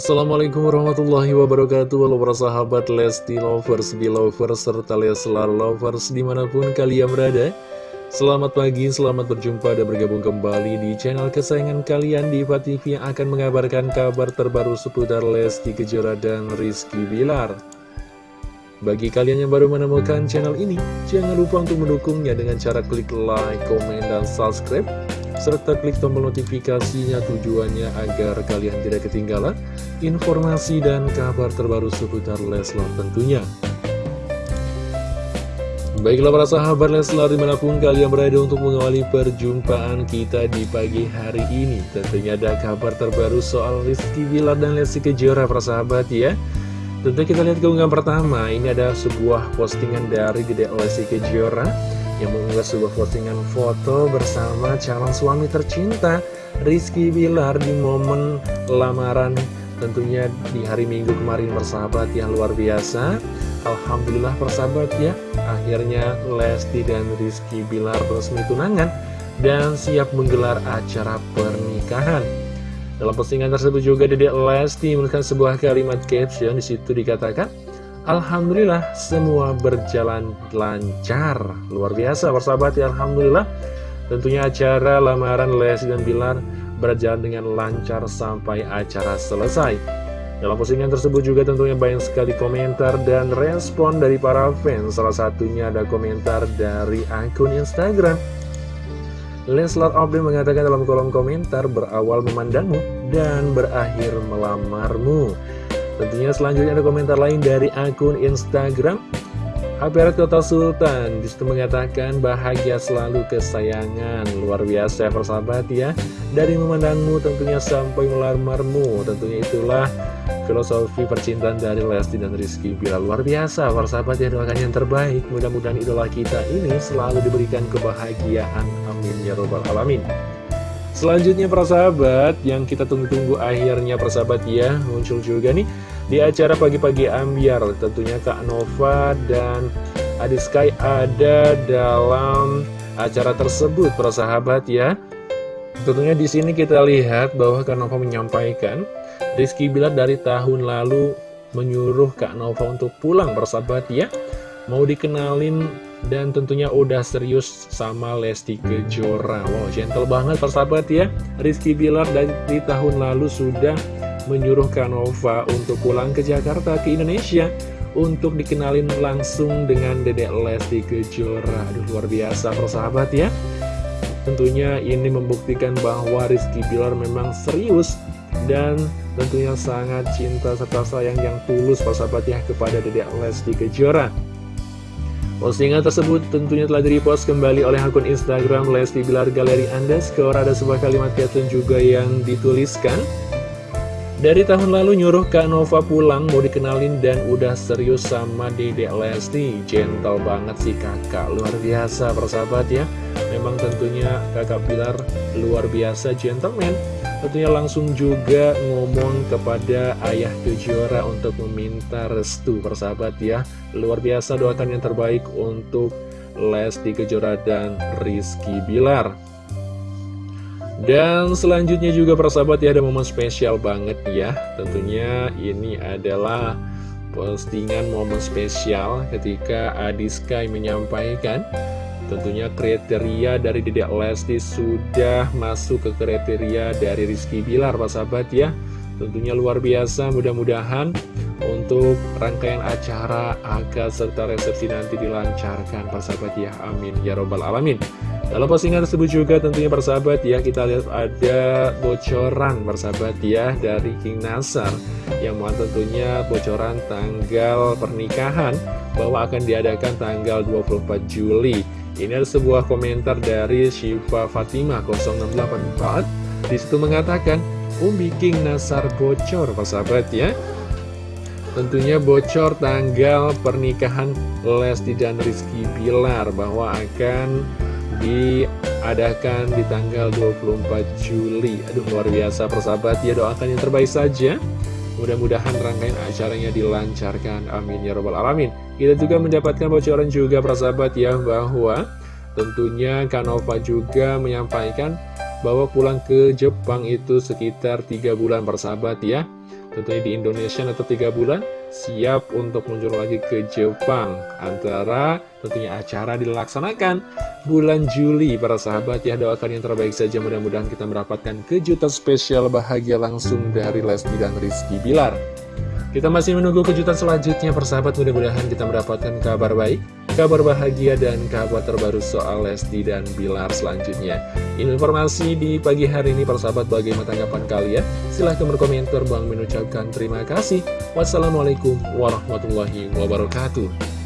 Assalamualaikum warahmatullahi wabarakatuh. Halo para sahabat Lesti Lovers, Belovers, serta Leslar Lovers di mana pun kalian berada. Selamat pagi, selamat berjumpa dan bergabung kembali di channel kesayangan kalian di TV yang akan mengabarkan kabar terbaru seputar Lesti Kejora dan Rizky Bilar. Bagi kalian yang baru menemukan channel ini, jangan lupa untuk mendukungnya dengan cara klik like, komen, dan subscribe serta klik tombol notifikasinya tujuannya agar kalian tidak ketinggalan informasi dan kabar terbaru seputar Leslar tentunya. Baiklah para sahabat Leslar di mana pun kalian berada untuk mengawali perjumpaan kita di pagi hari ini. Tentunya ada kabar terbaru soal Rizky Bilar dan Lesti Kejora para sahabat ya. Tentu kita lihat keunggahan pertama. Ini ada sebuah postingan dari Dede Lesti Kejora yang mengunggah sebuah postingan foto bersama calon suami tercinta Rizky Bilar di momen lamaran tentunya di hari Minggu kemarin persahabat yang luar biasa. Alhamdulillah persahabat ya akhirnya Lesti dan Rizky Bilar resmi tunangan dan siap menggelar acara pernikahan. Dalam postingan tersebut juga Dedek Lesti menuliskan sebuah kalimat caption di situ dikatakan Alhamdulillah semua berjalan lancar. Luar biasa persahabat ya Alhamdulillah. Tentunya acara lamaran Lesti dan Bilar berjalan dengan lancar sampai acara selesai. Dalam postingan tersebut juga tentunya banyak sekali komentar dan respon dari para fans. Salah satunya ada komentar dari akun Instagram. Leslar Obden mengatakan dalam kolom komentar berawal memandangmu dan berakhir melamarmu Tentunya selanjutnya ada komentar lain dari akun Instagram. HPR Kota Sultan Di situ mengatakan bahagia selalu kesayangan. Luar biasa ya persahabat ya. Dari memandangmu tentunya sampai melamarmu Tentunya itulah filosofi percintaan dari Lesti dan Rizky Bila. Luar biasa persahabat ya doakan yang terbaik. Mudah-mudahan idola kita ini selalu diberikan kebahagiaan. Amin ya robbal alamin Selanjutnya persahabat yang kita tunggu-tunggu akhirnya persahabat ya muncul juga nih di acara pagi-pagi ambiar tentunya Kak Nova dan Adi Sky ada dalam acara tersebut persahabat ya. Tentunya di sini kita lihat bahwa Kak Nova menyampaikan Rizky Bilar dari tahun lalu menyuruh Kak Nova untuk pulang persahabat ya. Mau dikenalin dan tentunya udah serius sama Lesti Kejora. Wow, gentle banget persahabat ya. Rizky Bilar dari tahun lalu sudah menyuruh Kanova untuk pulang ke Jakarta, ke Indonesia Untuk dikenalin langsung dengan Dedek Lesti Kejora. Aduh, luar biasa persahabat ya. Tentunya ini membuktikan bahwa Rizky Bilar memang serius Dan tentunya sangat cinta serta sayang yang tulus persahabat ya kepada Dedek Lesti Kejora Postingan tersebut tentunya telah direpost kembali oleh akun Instagram Lesti Bilar Galeri Anda Skor ada sebuah kalimat caption juga yang dituliskan. Dari tahun lalu nyuruh Kak Nova pulang mau dikenalin dan udah serius sama Dede Lesti. Gentle banget sih kakak, luar biasa persahabat ya. Memang tentunya kakak Bilar luar biasa gentleman Tentunya langsung juga ngomong kepada ayah Kejora untuk meminta restu persahabat ya. Luar biasa doakan yang terbaik untuk Lesti Kejora dan Rizky Bilar. Dan selanjutnya juga persahabat ya ada momen spesial banget ya. Tentunya ini adalah postingan momen spesial ketika Adi Sky menyampaikan Tentunya kriteria dari Dedek Lesti sudah masuk ke kriteria dari Rizky Bilar, Pak Sahabat ya. Tentunya luar biasa, mudah-mudahan untuk rangkaian acara akad serta resepsi nanti dilancarkan, Pak Sahabat ya. Amin, ya robbal alamin. Dalam postingan tersebut juga tentunya persahabat ya, kita lihat ada bocoran persahabat ya dari King Nasar yang mau tentunya bocoran tanggal pernikahan bahwa akan diadakan tanggal 24 Juli. Ini ada sebuah komentar dari Syifa Fatimah 0684 Di situ mengatakan Umi King Nasar bocor sahabat ya. Tentunya bocor tanggal pernikahan Lesti dan Rizky Bilar Bahwa akan diadakan di tanggal 24 Juli. Aduh luar biasa persahabat ya doakan yang terbaik saja Mudah-mudahan rangkaian acaranya dilancarkan. Amin ya robbal alamin. Kita juga mendapatkan bocoran juga persahabat ya bahwa tentunya Kanova juga menyampaikan bahwa pulang ke Jepang itu sekitar tiga bulan persahabat ya. tentunya di Indonesia atau tiga bulan siap untuk meluncur lagi ke Jepang. Antara tentunya acara dilaksanakan bulan Juli. Para sahabat ya doakan yang terbaik saja. Mudah-mudahan kita mendapatkan kejutan spesial bahagia langsung dari Lesti dan Rizky Bilar. Kita masih menunggu kejutan selanjutnya persahabat mudah-mudahan kita mendapatkan kabar baik, kabar bahagia dan kabar terbaru soal Lesti dan Bilar selanjutnya. Informasi di pagi hari ini persahabat bagaimana tanggapan kalian? Silahkan berkomentar Bang mengucapkan terima kasih. Wassalamualaikum warahmatullahi wabarakatuh.